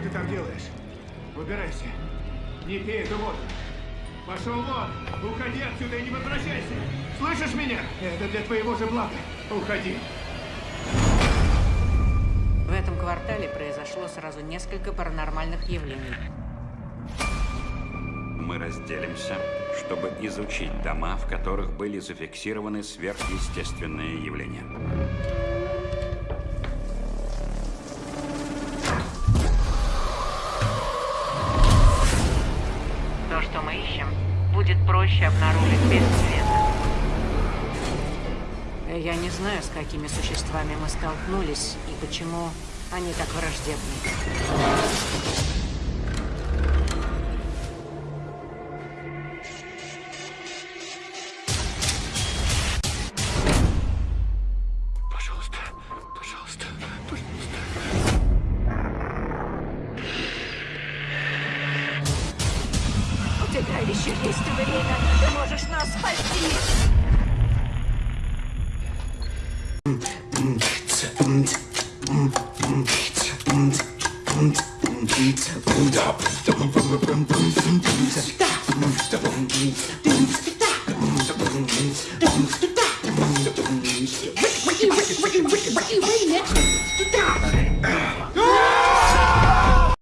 ты там делаешь? Выбирайся. Не пей эту воду. Пошел вон! Уходи отсюда и не возвращайся! Слышишь меня? Это для твоего же блага. Уходи. В этом квартале произошло сразу несколько паранормальных явлений. Мы разделимся, чтобы изучить дома, в которых были зафиксированы сверхъестественные явления. Будет проще обнаружить без света. Я не знаю, с какими существами мы столкнулись и почему они так враждебны. Еще есть время. Ты можешь нас спасти. Ricky, Ricky,